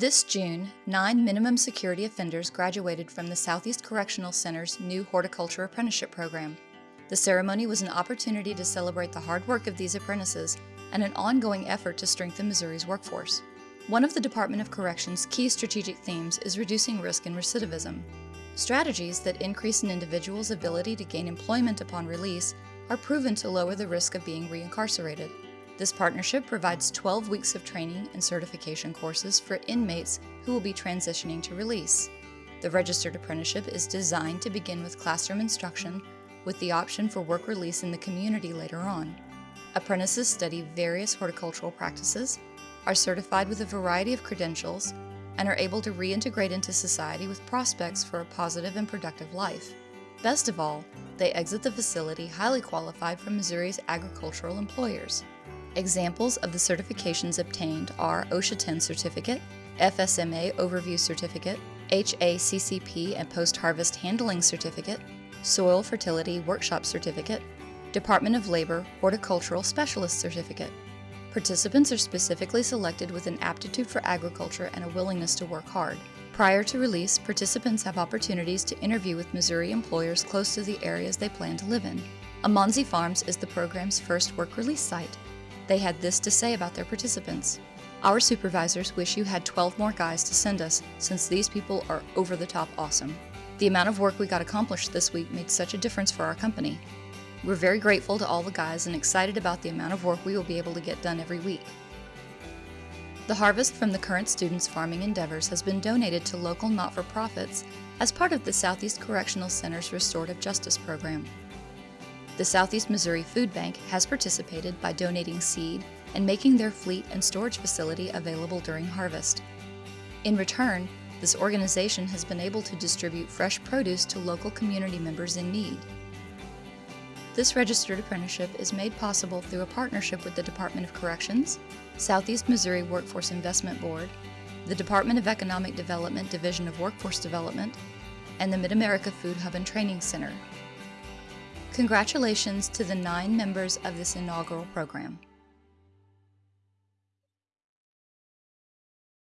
This June, nine minimum security offenders graduated from the Southeast Correctional Center's new horticulture apprenticeship program. The ceremony was an opportunity to celebrate the hard work of these apprentices and an ongoing effort to strengthen Missouri's workforce. One of the Department of Corrections' key strategic themes is reducing risk and recidivism. Strategies that increase an individual's ability to gain employment upon release are proven to lower the risk of being reincarcerated. This partnership provides 12 weeks of training and certification courses for inmates who will be transitioning to release. The registered apprenticeship is designed to begin with classroom instruction with the option for work release in the community later on. Apprentices study various horticultural practices, are certified with a variety of credentials, and are able to reintegrate into society with prospects for a positive and productive life. Best of all, they exit the facility highly qualified from Missouri's agricultural employers. Examples of the certifications obtained are OSHA 10 Certificate, FSMA Overview Certificate, HACCP and Post Harvest Handling Certificate, Soil Fertility Workshop Certificate, Department of Labor Horticultural Specialist Certificate. Participants are specifically selected with an aptitude for agriculture and a willingness to work hard. Prior to release, participants have opportunities to interview with Missouri employers close to the areas they plan to live in. Amanzi Farms is the program's first work release site. They had this to say about their participants. Our supervisors wish you had 12 more guys to send us since these people are over the top awesome. The amount of work we got accomplished this week made such a difference for our company. We're very grateful to all the guys and excited about the amount of work we will be able to get done every week. The harvest from the current students' farming endeavors has been donated to local not-for-profits as part of the Southeast Correctional Center's Restorative Justice Program. The Southeast Missouri Food Bank has participated by donating seed and making their fleet and storage facility available during harvest. In return, this organization has been able to distribute fresh produce to local community members in need. This registered apprenticeship is made possible through a partnership with the Department of Corrections, Southeast Missouri Workforce Investment Board, the Department of Economic Development Division of Workforce Development, and the Mid-America Food Hub and Training Center. Congratulations to the nine members of this inaugural program.